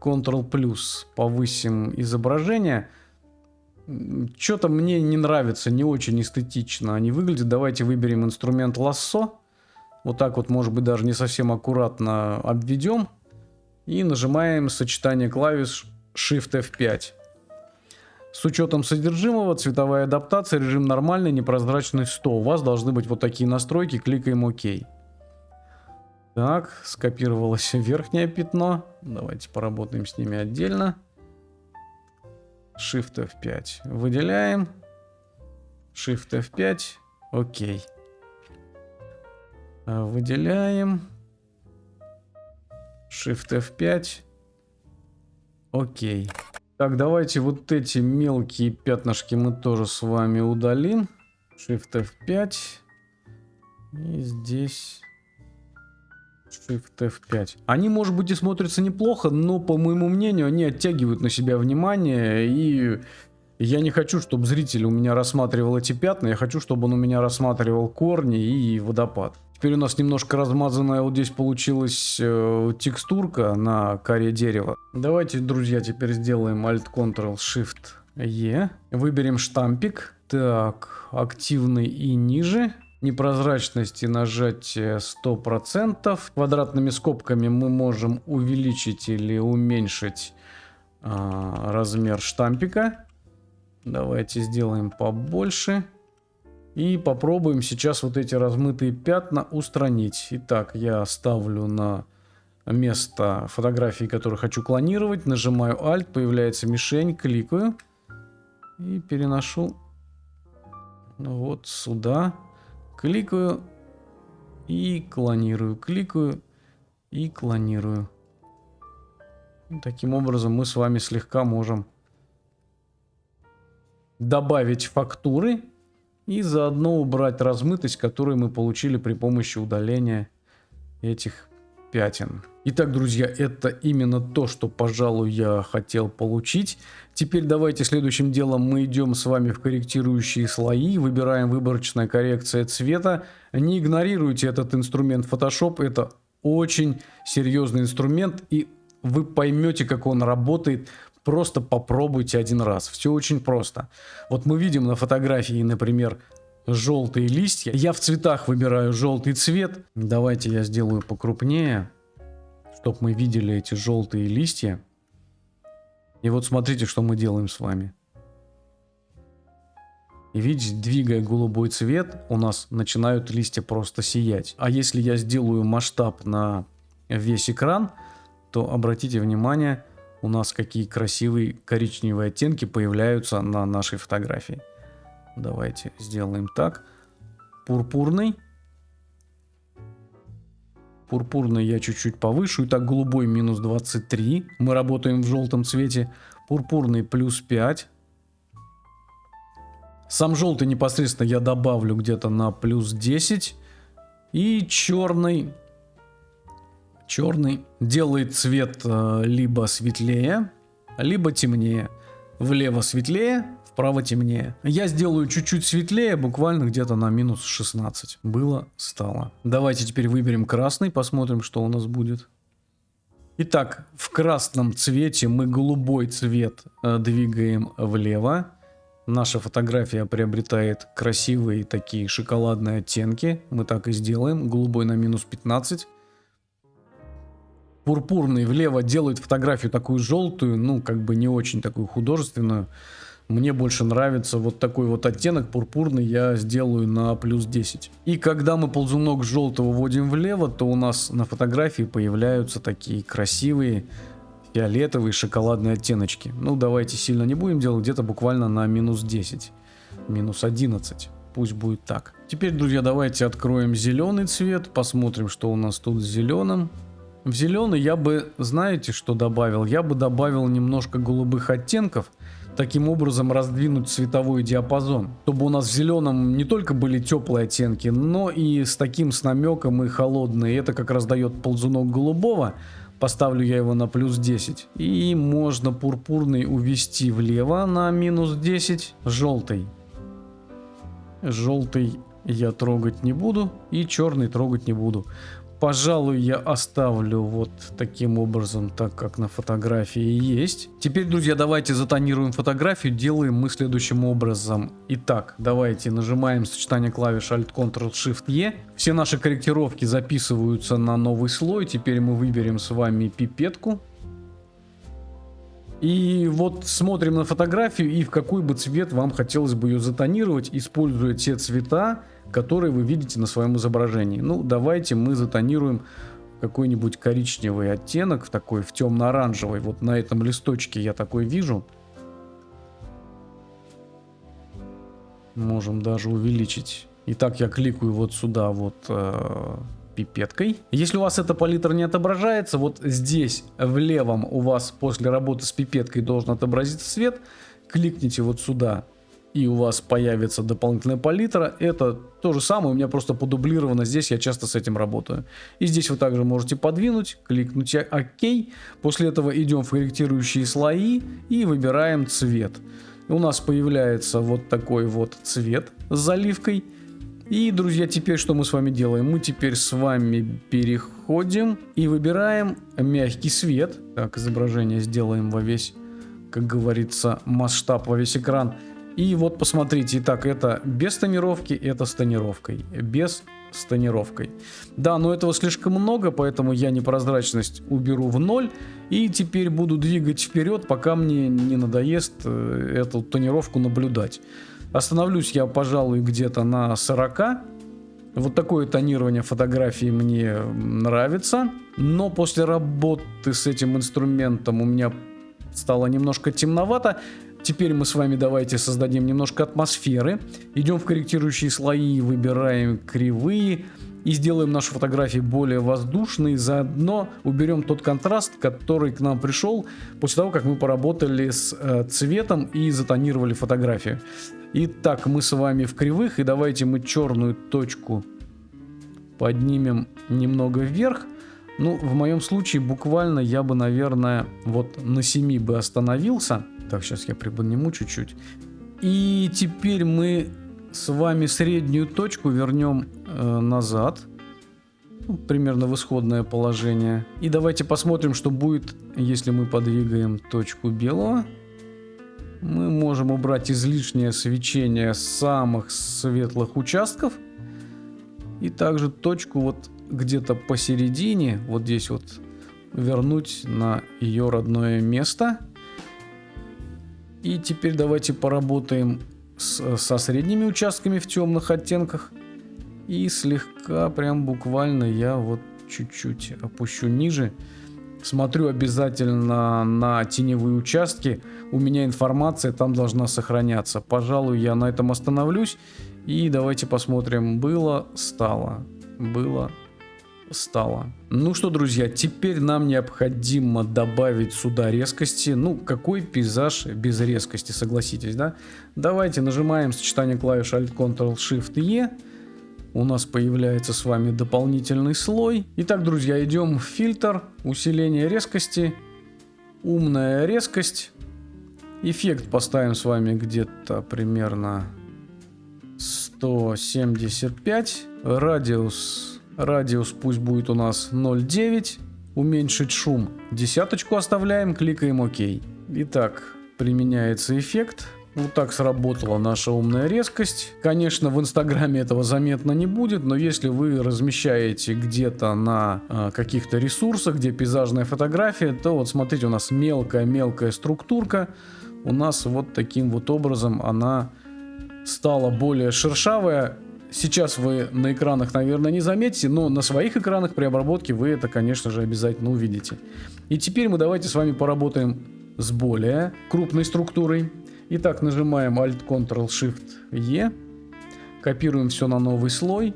Ctrl плюс повысим изображение. Что-то мне не нравится, не очень эстетично они выглядят. Давайте выберем инструмент лассо. Вот так вот, может быть, даже не совсем аккуратно обведем. И нажимаем сочетание клавиш Shift F5. С учетом содержимого, цветовая адаптация, режим нормальный, непрозрачный 100. У вас должны быть вот такие настройки, кликаем ОК. Так, скопировалось верхнее пятно. Давайте поработаем с ними отдельно. Shift F5 выделяем. Shift F5. Окей. Э, выделяем. Shift F5. Окей. Так, давайте вот эти мелкие пятнышки мы тоже с вами удалим. Shift F5. И здесь Shift F5. Они, может быть, и смотрятся неплохо, но, по моему мнению, они оттягивают на себя внимание и я не хочу, чтобы зритель у меня рассматривал эти пятна, я хочу, чтобы он у меня рассматривал корни и водопад. Теперь у нас немножко размазанная вот здесь получилась э, текстурка на коре дерева. Давайте, друзья, теперь сделаем Alt-Ctrl-Shift-E. Выберем штампик. Так, активный и ниже. Непрозрачности нажатие 100%. Квадратными скобками мы можем увеличить или уменьшить э, размер штампика. Давайте сделаем побольше. И попробуем сейчас вот эти размытые пятна устранить. Итак, я ставлю на место фотографии, которые хочу клонировать. Нажимаю Alt, появляется мишень, кликаю. И переношу вот сюда. Кликаю и клонирую. Кликаю и клонирую. Таким образом мы с вами слегка можем добавить фактуры и заодно убрать размытость, которую мы получили при помощи удаления этих пятен. Итак, друзья, это именно то, что, пожалуй, я хотел получить. Теперь давайте следующим делом мы идем с вами в корректирующие слои, выбираем выборочная коррекция цвета. Не игнорируйте этот инструмент Photoshop, это очень серьезный инструмент, и вы поймете, как он работает Просто попробуйте один раз. Все очень просто. Вот мы видим на фотографии, например, желтые листья. Я в цветах выбираю желтый цвет. Давайте я сделаю покрупнее, чтобы мы видели эти желтые листья. И вот смотрите, что мы делаем с вами. И видите, двигая голубой цвет, у нас начинают листья просто сиять. А если я сделаю масштаб на весь экран, то обратите внимание, у нас какие красивые коричневые оттенки появляются на нашей фотографии. Давайте сделаем так. Пурпурный. Пурпурный я чуть-чуть повышу. Итак, голубой минус 23. Мы работаем в желтом цвете. Пурпурный плюс 5. Сам желтый непосредственно я добавлю где-то на плюс 10. И черный Черный делает цвет э, либо светлее, либо темнее. Влево светлее, вправо темнее. Я сделаю чуть-чуть светлее, буквально где-то на минус 16. Было, стало. Давайте теперь выберем красный, посмотрим, что у нас будет. Итак, в красном цвете мы голубой цвет э, двигаем влево. Наша фотография приобретает красивые такие шоколадные оттенки. Мы так и сделаем. Голубой на минус 15. Пурпурный влево делает фотографию такую желтую, ну, как бы не очень такую художественную. Мне больше нравится вот такой вот оттенок пурпурный, я сделаю на плюс 10. И когда мы ползунок желтого вводим влево, то у нас на фотографии появляются такие красивые фиолетовые шоколадные оттеночки. Ну, давайте сильно не будем делать, где-то буквально на минус 10, минус 11. Пусть будет так. Теперь, друзья, давайте откроем зеленый цвет, посмотрим, что у нас тут с зеленым. В зеленый я бы, знаете, что добавил? Я бы добавил немножко голубых оттенков, таким образом раздвинуть цветовой диапазон, чтобы у нас в зеленом не только были теплые оттенки, но и с таким с намеком и холодные. Это как раз дает ползунок голубого. Поставлю я его на плюс 10. И можно пурпурный увести влево на минус 10. Желтый. Желтый я трогать не буду. И черный трогать не буду. Пожалуй, я оставлю вот таким образом, так как на фотографии есть. Теперь, друзья, давайте затонируем фотографию. Делаем мы следующим образом. Итак, давайте нажимаем сочетание клавиш Alt-Ctrl-Shift-E. Все наши корректировки записываются на новый слой. Теперь мы выберем с вами пипетку. И вот смотрим на фотографию и в какой бы цвет вам хотелось бы ее затонировать, используя те цвета, которые вы видите на своем изображении. Ну, давайте мы затонируем какой-нибудь коричневый оттенок, такой в темно-оранжевый. Вот на этом листочке я такой вижу. Можем даже увеличить. Итак, я кликаю вот сюда вот э, пипеткой. Если у вас эта палитра не отображается, вот здесь в левом у вас после работы с пипеткой должен отобразиться свет. Кликните вот сюда и у вас появится дополнительная палитра. Это то же самое, у меня просто подублировано здесь, я часто с этим работаю. И здесь вы также можете подвинуть, кликнуть ОК. После этого идем в корректирующие слои и выбираем цвет. У нас появляется вот такой вот цвет с заливкой. И, друзья, теперь что мы с вами делаем? Мы теперь с вами переходим и выбираем мягкий свет. Так, изображение сделаем во весь, как говорится, масштаб, во весь экран. И вот посмотрите, итак, это без тонировки, это с тонировкой. Без с тонировкой. Да, но этого слишком много, поэтому я непрозрачность уберу в ноль. И теперь буду двигать вперед, пока мне не надоест э, эту тонировку наблюдать. Остановлюсь я, пожалуй, где-то на 40. Вот такое тонирование фотографии мне нравится. Но после работы с этим инструментом у меня стало немножко темновато. Теперь мы с вами давайте создадим немножко атмосферы. Идем в корректирующие слои, выбираем кривые и сделаем нашу фотографию более воздушной. Заодно уберем тот контраст, который к нам пришел после того, как мы поработали с э, цветом и затонировали фотографию. Итак, мы с вами в кривых и давайте мы черную точку поднимем немного вверх. Ну, в моем случае буквально я бы, наверное, вот на 7 бы остановился. Так, сейчас я приподниму чуть-чуть. И теперь мы с вами среднюю точку вернем э, назад. Ну, примерно в исходное положение. И давайте посмотрим, что будет, если мы подвигаем точку белого. Мы можем убрать излишнее свечение самых светлых участков. И также точку вот где-то посередине, вот здесь вот, вернуть на ее родное место. И теперь давайте поработаем с, со средними участками в темных оттенках. И слегка, прям буквально я вот чуть-чуть опущу ниже. Смотрю обязательно на теневые участки. У меня информация там должна сохраняться. Пожалуй, я на этом остановлюсь. И давайте посмотрим. Было, стало. Было, стало. Ну что, друзья, теперь нам необходимо добавить сюда резкости. Ну, какой пейзаж без резкости, согласитесь, да? Давайте нажимаем сочетание клавиш Alt-Ctrl-Shift-E. У нас появляется с вами дополнительный слой. Итак, друзья, идем в фильтр, усиление резкости, умная резкость. Эффект поставим с вами где-то примерно 175. Радиус Радиус пусть будет у нас 0,9. Уменьшить шум. Десяточку оставляем, кликаем ОК. Итак, применяется эффект. Вот так сработала наша умная резкость. Конечно, в Инстаграме этого заметно не будет, но если вы размещаете где-то на э, каких-то ресурсах, где пейзажная фотография, то вот смотрите, у нас мелкая-мелкая структурка. У нас вот таким вот образом она стала более шершавая. Сейчас вы на экранах, наверное, не заметите, но на своих экранах при обработке вы это, конечно же, обязательно увидите. И теперь мы давайте с вами поработаем с более крупной структурой. Итак, нажимаем Alt-Ctrl-Shift-E, копируем все на новый слой,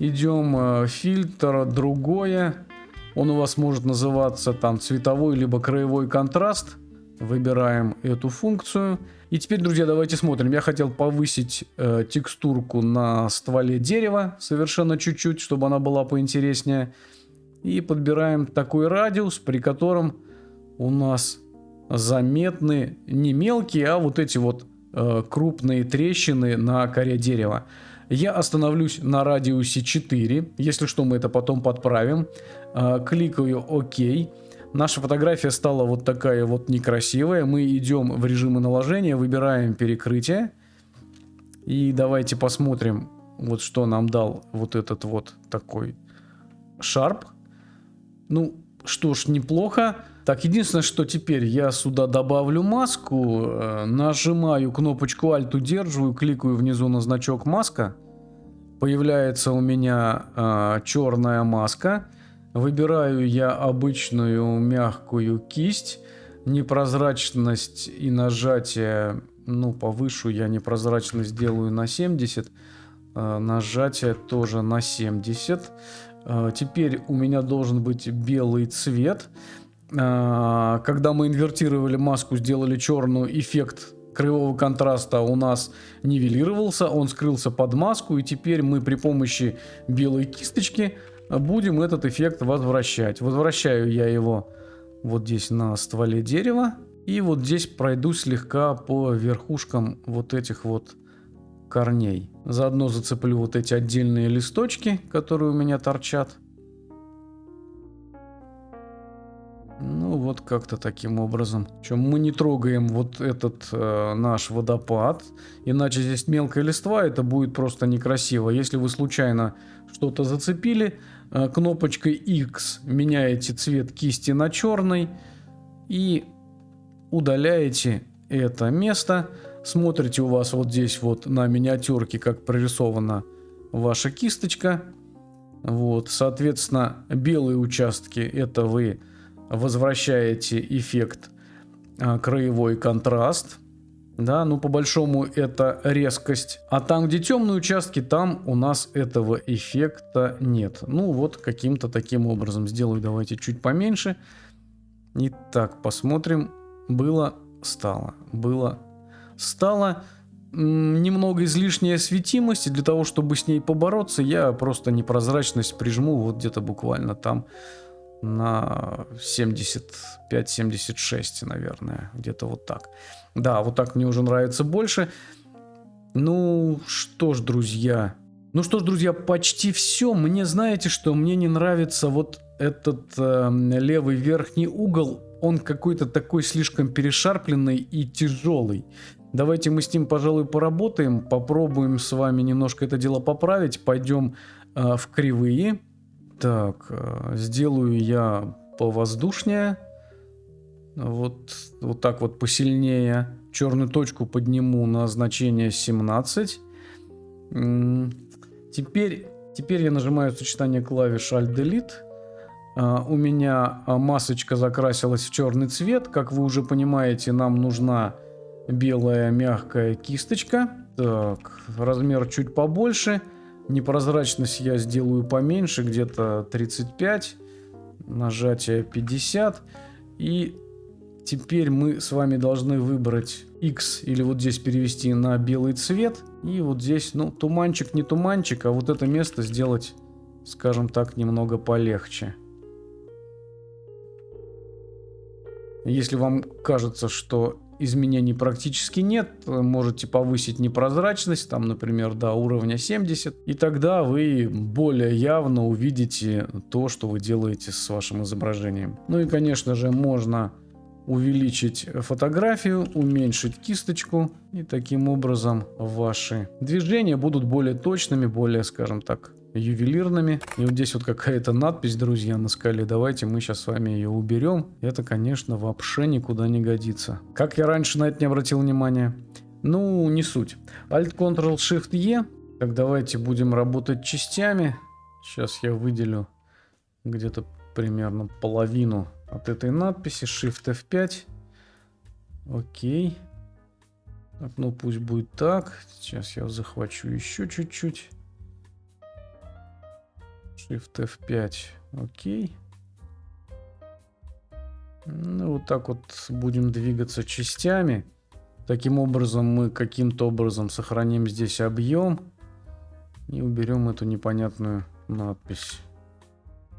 идем э, фильтр, другое, он у вас может называться там цветовой либо краевой контраст, выбираем эту функцию. И теперь, друзья, давайте смотрим. Я хотел повысить э, текстурку на стволе дерева совершенно чуть-чуть, чтобы она была поинтереснее. И подбираем такой радиус, при котором у нас заметны не мелкие, а вот эти вот э, крупные трещины на коре дерева. Я остановлюсь на радиусе 4. Если что, мы это потом подправим. Э, кликаю ОК. Наша фотография стала вот такая вот некрасивая. Мы идем в режимы наложения, выбираем перекрытие. И давайте посмотрим, вот что нам дал вот этот вот такой шарп. Ну, что ж, неплохо. Так, единственное, что теперь я сюда добавлю маску, э, нажимаю кнопочку Alt, удерживаю, кликаю внизу на значок маска. Появляется у меня э, черная маска. Выбираю я обычную мягкую кисть. Непрозрачность и нажатие, ну, повышу я непрозрачность сделаю на 70. Э, нажатие тоже на 70. Э, теперь у меня должен быть белый цвет. А, когда мы инвертировали маску, сделали черную, эффект краевого контраста у нас нивелировался, он скрылся под маску, и теперь мы при помощи белой кисточки будем этот эффект возвращать. Возвращаю я его вот здесь на стволе дерева, и вот здесь пройду слегка по верхушкам вот этих вот корней. Заодно зацеплю вот эти отдельные листочки, которые у меня торчат. Ну, вот как-то таким образом. Чем мы не трогаем вот этот э, наш водопад, иначе здесь мелкая листва, это будет просто некрасиво. Если вы случайно что-то зацепили, э, кнопочкой X меняете цвет кисти на черный и удаляете это место. Смотрите у вас вот здесь вот на миниатюрке, как прорисована ваша кисточка. Вот, соответственно, белые участки это вы возвращаете эффект а, краевой контраст. Да, ну по большому это резкость. А там, где темные участки, там у нас этого эффекта нет. Ну вот каким-то таким образом сделаю. Давайте чуть поменьше. Итак, посмотрим. Было, стало. Было, стало. Немного излишняя светимость. И для того, чтобы с ней побороться, я просто непрозрачность прижму вот где-то буквально там на 75-76, наверное, где-то вот так. Да, вот так мне уже нравится больше. Ну что ж, друзья. Ну что ж, друзья, почти все. Мне знаете, что мне не нравится вот этот э, левый верхний угол. Он какой-то такой слишком перешарпленный и тяжелый. Давайте мы с ним, пожалуй, поработаем. Попробуем с вами немножко это дело поправить. Пойдем э, в кривые. Так, э, сделаю я повоздушнее. Вот, вот так вот посильнее. Черную точку подниму на значение 17. Теперь, теперь я нажимаю сочетание клавиш Alt-Delete. Uh, у меня а, масочка закрасилась в черный цвет. Как вы уже понимаете, нам нужна белая мягкая кисточка. Так, размер чуть побольше. Непрозрачность я сделаю поменьше, где-то 35. Нажатие 50. И теперь мы с вами должны выбрать X или вот здесь перевести на белый цвет. И вот здесь, ну, туманчик не туманчик, а вот это место сделать, скажем так, немного полегче. Если вам кажется, что изменений практически нет. Можете повысить непрозрачность, там, например, до уровня 70. И тогда вы более явно увидите то, что вы делаете с вашим изображением. Ну и, конечно же, можно увеличить фотографию, уменьшить кисточку. И таким образом ваши движения будут более точными, более, скажем так, ювелирными. И вот здесь вот какая-то надпись, друзья, на скале. Давайте мы сейчас с вами ее уберем. Это, конечно, вообще никуда не годится. Как я раньше на это не обратил внимания? Ну, не суть. Alt-Ctrl-Shift-E. Так, давайте будем работать частями. Сейчас я выделю где-то примерно половину от этой надписи. Shift F5. Окей. Так, ну пусть будет так. Сейчас я захвачу еще чуть-чуть. Shift F5. Окей. Ну, вот так вот будем двигаться частями. Таким образом мы каким-то образом сохраним здесь объем. И уберем эту непонятную надпись.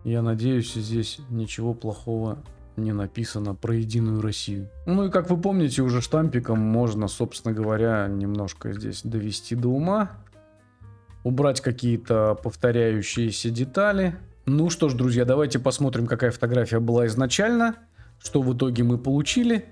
Я надеюсь, здесь ничего плохого не написано про Единую Россию. Ну и как вы помните, уже штампиком можно, собственно говоря, немножко здесь довести до ума. Убрать какие-то повторяющиеся детали. Ну что ж, друзья, давайте посмотрим, какая фотография была изначально. Что в итоге мы получили.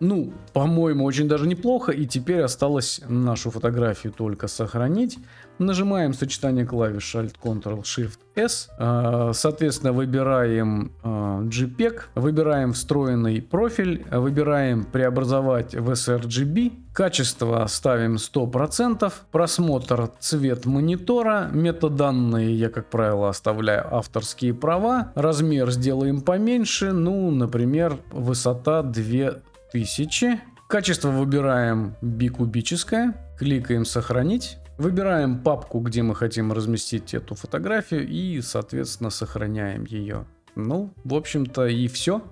Ну, по-моему, очень даже неплохо. И теперь осталось нашу фотографию только сохранить. Нажимаем сочетание клавиш Alt-Ctrl-Shift-S. А, соответственно, выбираем а, JPEG. Выбираем встроенный профиль. Выбираем преобразовать в sRGB. Качество ставим 100%. Просмотр цвет монитора. Метаданные я, как правило, оставляю авторские права. Размер сделаем поменьше. Ну, например, высота 2 1000. Качество выбираем бикубическое. Кликаем «Сохранить». Выбираем папку, где мы хотим разместить эту фотографию и, соответственно, сохраняем ее. Ну, в общем-то и все.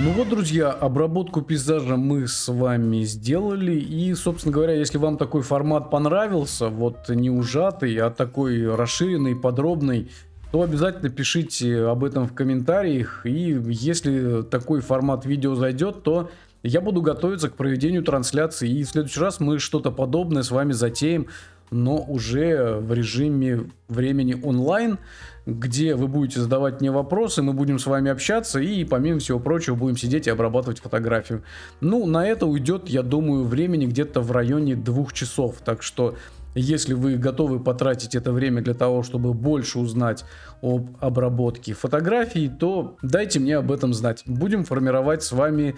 Ну вот, друзья, обработку пейзажа мы с вами сделали. И, собственно говоря, если вам такой формат понравился, вот не ужатый, а такой расширенный, подробный, то обязательно пишите об этом в комментариях. И если такой формат видео зайдет, то я буду готовиться к проведению трансляции. И в следующий раз мы что-то подобное с вами затеем, но уже в режиме времени онлайн, где вы будете задавать мне вопросы, мы будем с вами общаться и, помимо всего прочего, будем сидеть и обрабатывать фотографию. Ну, на это уйдет, я думаю, времени где-то в районе двух часов. Так что если вы готовы потратить это время для того, чтобы больше узнать об обработке фотографий, то дайте мне об этом знать. Будем формировать с вами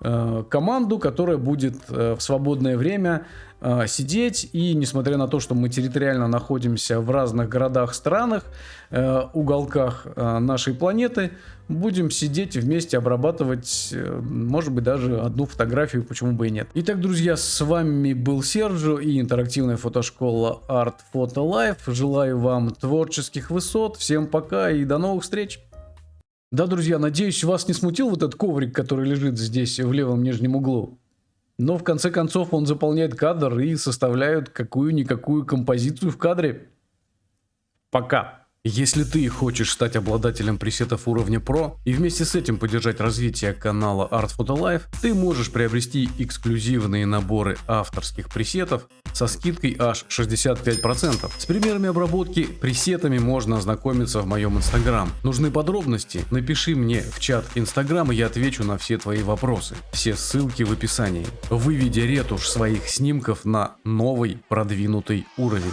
э, команду, которая будет э, в свободное время э, сидеть и несмотря на то, что мы территориально находимся в разных городах, странах, э, уголках э, нашей планеты, будем сидеть вместе обрабатывать, э, может быть даже одну фотографию, почему бы и нет. Итак, друзья, с вами был Серджо и интерактивная фотошкола Art Photo Life. Желаю вам творческих высот, всем пока и до новых встреч! Да, друзья, надеюсь, вас не смутил вот этот коврик, который лежит здесь в левом нижнем углу. Но в конце концов он заполняет кадр и составляет какую-никакую композицию в кадре. Пока. Если ты хочешь стать обладателем пресетов уровня Pro и вместе с этим поддержать развитие канала Art Photo Life, ты можешь приобрести эксклюзивные наборы авторских пресетов со скидкой аж 65%. С примерами обработки пресетами можно ознакомиться в моем инстаграм. Нужны подробности? Напиши мне в чат инстаграм и я отвечу на все твои вопросы. Все ссылки в описании. Выведи ретушь своих снимков на новый продвинутый уровень.